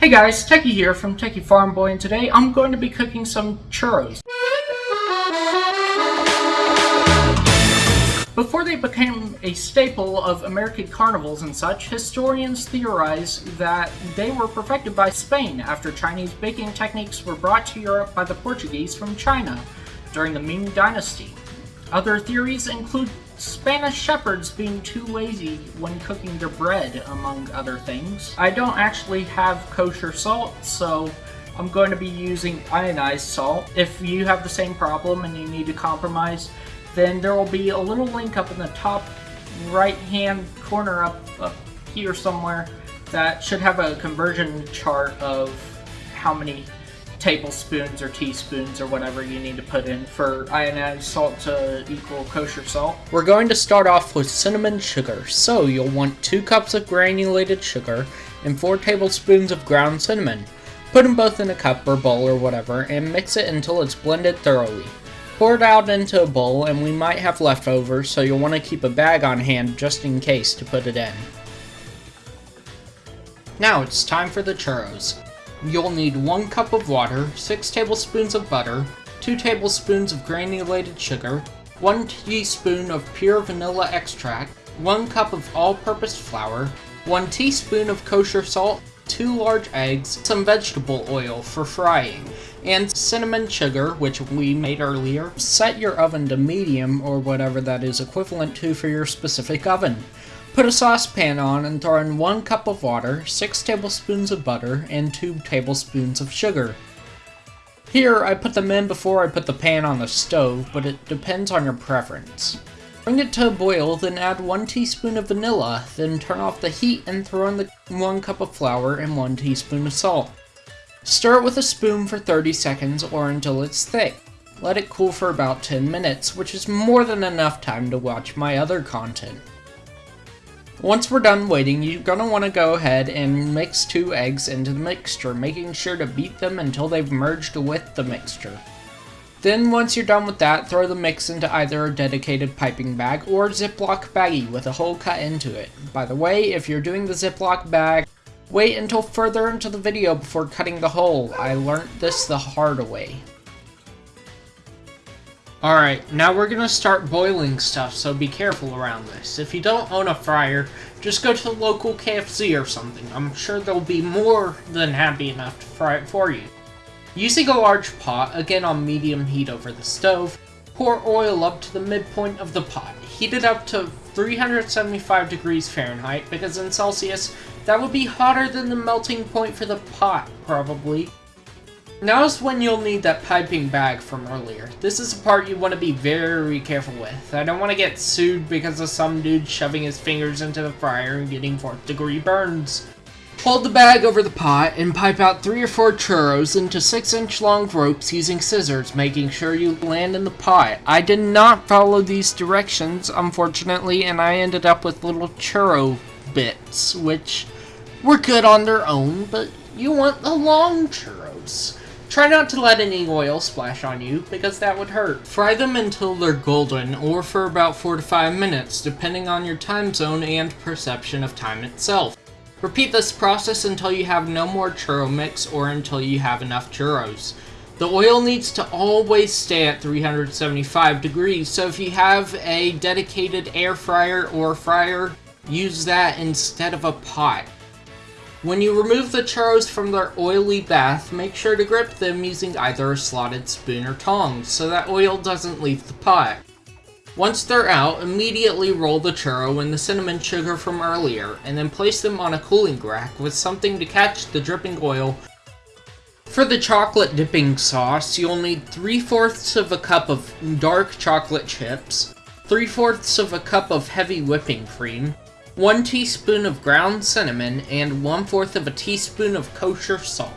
Hey guys, Techie here from Techie Farm Boy, and today I'm going to be cooking some churros. Before they became a staple of American carnivals and such, historians theorize that they were perfected by Spain after Chinese baking techniques were brought to Europe by the Portuguese from China during the Ming Dynasty. Other theories include Spanish shepherds being too lazy when cooking their bread, among other things. I don't actually have kosher salt, so I'm going to be using ionized salt. If you have the same problem and you need to compromise, then there will be a little link up in the top right hand corner up, up here somewhere that should have a conversion chart of how many tablespoons or teaspoons or whatever you need to put in for ionized salt to equal kosher salt. We're going to start off with cinnamon sugar. So you'll want 2 cups of granulated sugar and 4 tablespoons of ground cinnamon. Put them both in a cup or bowl or whatever and mix it until it's blended thoroughly. Pour it out into a bowl and we might have leftovers so you'll want to keep a bag on hand just in case to put it in. Now it's time for the churros. You'll need 1 cup of water, 6 tablespoons of butter, 2 tablespoons of granulated sugar, 1 teaspoon of pure vanilla extract, 1 cup of all-purpose flour, 1 teaspoon of kosher salt, 2 large eggs, some vegetable oil for frying, and cinnamon sugar, which we made earlier. Set your oven to medium, or whatever that is equivalent to for your specific oven. Put a saucepan on and throw in 1 cup of water, 6 tablespoons of butter, and 2 tablespoons of sugar. Here, I put them in before I put the pan on the stove, but it depends on your preference. Bring it to a boil, then add 1 teaspoon of vanilla, then turn off the heat and throw in the 1 cup of flour and 1 teaspoon of salt. Stir it with a spoon for 30 seconds or until it's thick. Let it cool for about 10 minutes, which is more than enough time to watch my other content. Once we're done waiting, you're going to want to go ahead and mix two eggs into the mixture, making sure to beat them until they've merged with the mixture. Then once you're done with that, throw the mix into either a dedicated piping bag or Ziploc baggie with a hole cut into it. By the way, if you're doing the Ziploc bag, Wait until further into the video before cutting the hole. I learned this the hard way. Alright, now we're gonna start boiling stuff, so be careful around this. If you don't own a fryer, just go to the local KFC or something. I'm sure they'll be more than happy enough to fry it for you. Using a large pot, again on medium heat over the stove, pour oil up to the midpoint of the pot. Heat it up to 375 degrees Fahrenheit, because in Celsius, that would be hotter than the melting point for the pot, probably. Now is when you'll need that piping bag from earlier. This is a part you want to be very careful with. I don't want to get sued because of some dude shoving his fingers into the fryer and getting 4th degree burns. Hold the bag over the pot and pipe out 3 or 4 churros into 6 inch long ropes using scissors, making sure you land in the pot. I did not follow these directions, unfortunately, and I ended up with little churro bits, which were good on their own, but you want the long churros. Try not to let any oil splash on you, because that would hurt. Fry them until they're golden, or for about 4 to 5 minutes, depending on your time zone and perception of time itself. Repeat this process until you have no more churro mix, or until you have enough churros. The oil needs to always stay at 375 degrees, so if you have a dedicated air fryer or fryer, use that instead of a pot. When you remove the churros from their oily bath, make sure to grip them using either a slotted spoon or tongs, so that oil doesn't leave the pot. Once they're out, immediately roll the churro in the cinnamon sugar from earlier, and then place them on a cooling rack with something to catch the dripping oil. For the chocolate dipping sauce, you'll need 3 fourths of a cup of dark chocolate chips, 3 fourths of a cup of heavy whipping cream, 1 teaspoon of ground cinnamon, and 1 fourth of a teaspoon of kosher salt.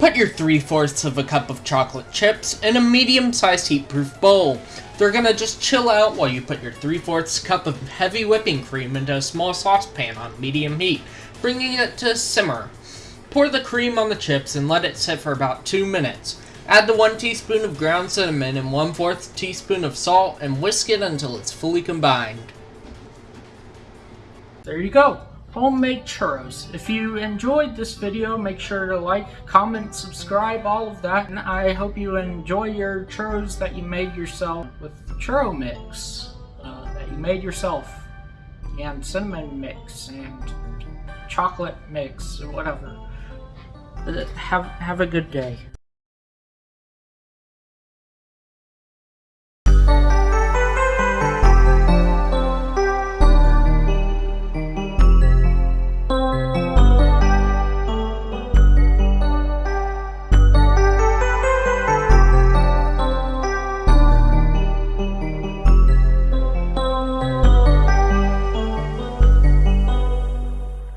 Put your 3 fourths of a cup of chocolate chips in a medium-sized heat-proof bowl. They're gonna just chill out while you put your 3 fourths cup of heavy whipping cream into a small saucepan on medium heat, bringing it to simmer. Pour the cream on the chips and let it sit for about 2 minutes. Add the 1 teaspoon of ground cinnamon and 1 4th teaspoon of salt and whisk it until it's fully combined. There you go. homemade churros. If you enjoyed this video, make sure to like, comment, subscribe, all of that. And I hope you enjoy your churros that you made yourself with the churro mix uh, that you made yourself. And cinnamon mix and chocolate mix or whatever. Uh, Have, have a good day.